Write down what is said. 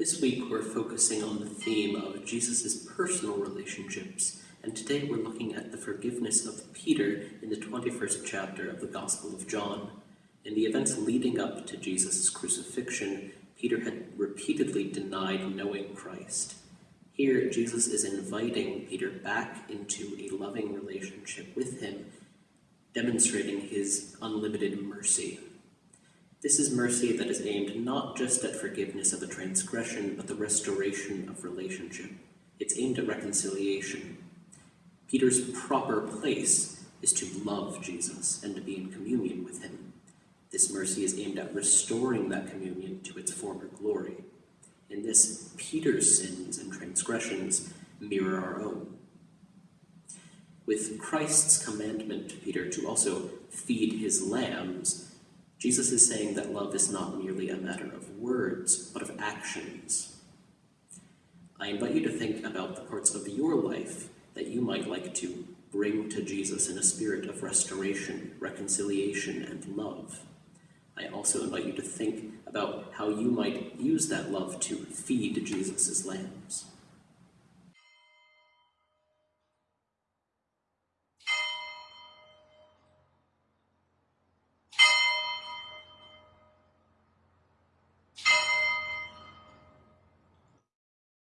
This week we're focusing on the theme of Jesus' personal relationships, and today we're looking at the forgiveness of Peter in the 21st chapter of the Gospel of John. In the events leading up to Jesus' crucifixion, Peter had repeatedly denied knowing Christ. Here, Jesus is inviting Peter back into a loving relationship with him, demonstrating his unlimited mercy. This is mercy that is aimed not just at forgiveness of a transgression, but the restoration of relationship. It's aimed at reconciliation. Peter's proper place is to love Jesus and to be in communion with him. This mercy is aimed at restoring that communion to its former glory. In this, Peter's sins and transgressions mirror our own. With Christ's commandment to Peter to also feed his lambs, Jesus is saying that love is not merely a matter of words, but of actions. I invite you to think about the parts of your life that you might like to bring to Jesus in a spirit of restoration, reconciliation, and love. I also invite you to think about how you might use that love to feed Jesus' lambs.